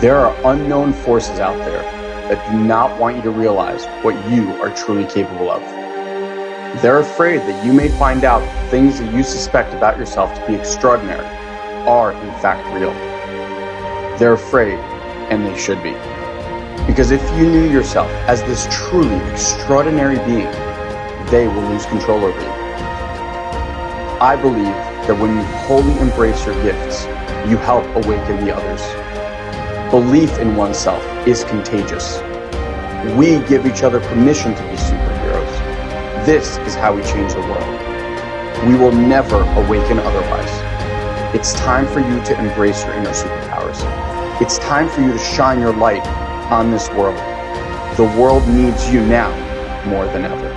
There are unknown forces out there that do not want you to realize what you are truly capable of. They're afraid that you may find out that things that you suspect about yourself to be extraordinary are in fact real. They're afraid, and they should be. Because if you knew yourself as this truly extraordinary being, they will lose control over you. I believe that when you wholly embrace your gifts, you help awaken the others. Belief in oneself is contagious. We give each other permission to be superheroes. This is how we change the world. We will never awaken otherwise. It's time for you to embrace your inner superpowers. It's time for you to shine your light on this world. The world needs you now more than ever.